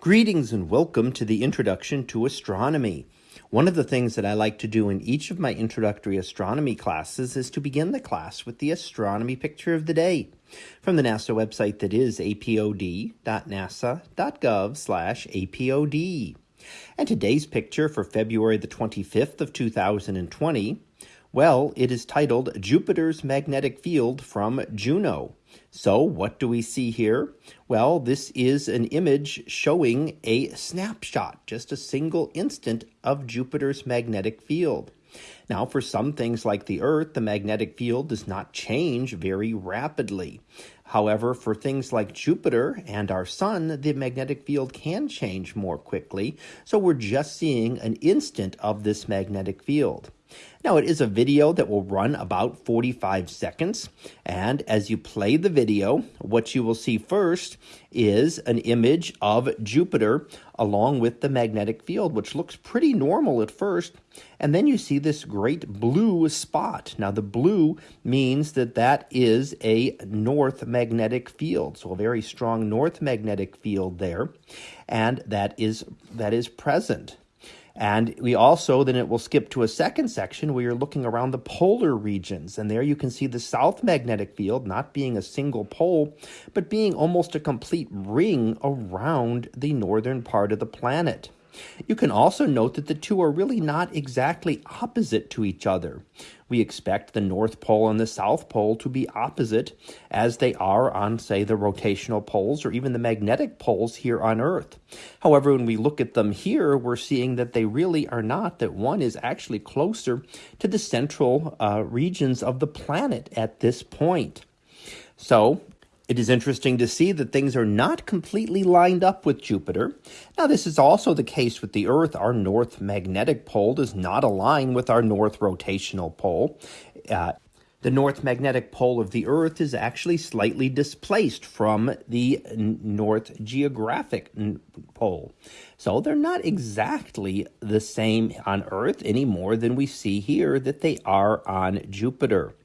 Greetings and welcome to the Introduction to Astronomy. One of the things that I like to do in each of my introductory astronomy classes is to begin the class with the astronomy picture of the day from the NASA website that is apod.nasa.gov/apod. And today's picture for February the 25th of 2020 well, it is titled Jupiter's Magnetic Field from Juno. So, what do we see here? Well, this is an image showing a snapshot, just a single instant of Jupiter's magnetic field. Now, for some things like the Earth, the magnetic field does not change very rapidly. However, for things like Jupiter and our Sun, the magnetic field can change more quickly. So we're just seeing an instant of this magnetic field. Now, it is a video that will run about 45 seconds. And as you play the video, what you will see first is an image of Jupiter along with the magnetic field, which looks pretty normal at first. And then you see this great blue spot. Now, the blue means that that is a north magnetic field. So a very strong north magnetic field there. And that is, that is present. And we also, then it will skip to a second section where you're looking around the polar regions. And there you can see the south magnetic field not being a single pole, but being almost a complete ring around the northern part of the planet. You can also note that the two are really not exactly opposite to each other. We expect the North Pole and the South Pole to be opposite as they are on, say, the rotational poles or even the magnetic poles here on Earth. However, when we look at them here, we're seeing that they really are not, that one is actually closer to the central uh, regions of the planet at this point. So, it is interesting to see that things are not completely lined up with Jupiter. Now, this is also the case with the Earth. Our north magnetic pole does not align with our north rotational pole. Uh, the north magnetic pole of the Earth is actually slightly displaced from the north geographic pole. So they're not exactly the same on Earth any more than we see here that they are on Jupiter.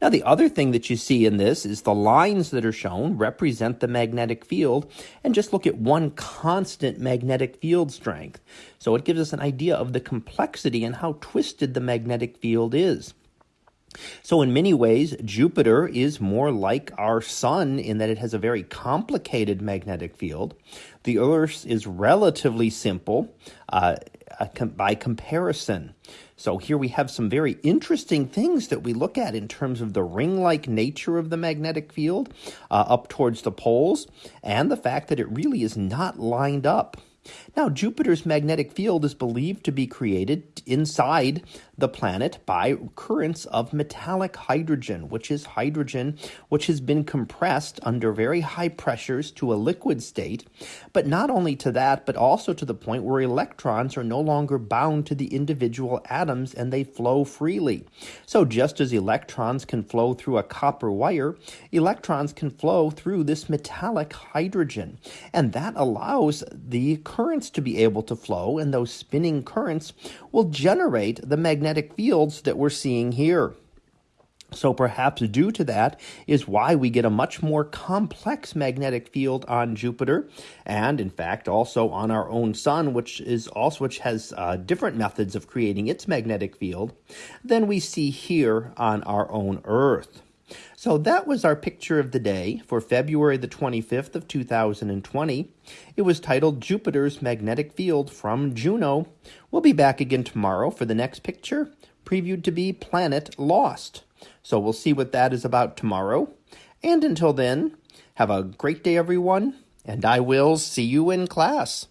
Now, the other thing that you see in this is the lines that are shown represent the magnetic field, and just look at one constant magnetic field strength. So it gives us an idea of the complexity and how twisted the magnetic field is. So, in many ways, Jupiter is more like our sun in that it has a very complicated magnetic field. The Earth is relatively simple uh, by comparison. So here we have some very interesting things that we look at in terms of the ring-like nature of the magnetic field uh, up towards the poles and the fact that it really is not lined up. Now, Jupiter's magnetic field is believed to be created inside the planet by currents of metallic hydrogen, which is hydrogen which has been compressed under very high pressures to a liquid state. But not only to that, but also to the point where electrons are no longer bound to the individual atoms and they flow freely. So, just as electrons can flow through a copper wire, electrons can flow through this metallic hydrogen. And that allows the currents to be able to flow, and those spinning currents will generate the magnetic fields that we're seeing here. So perhaps due to that is why we get a much more complex magnetic field on Jupiter, and in fact also on our own sun, which is also which has uh, different methods of creating its magnetic field than we see here on our own Earth. So that was our picture of the day for February the 25th of 2020. It was titled Jupiter's Magnetic Field from Juno. We'll be back again tomorrow for the next picture, previewed to be Planet Lost. So we'll see what that is about tomorrow. And until then, have a great day, everyone, and I will see you in class.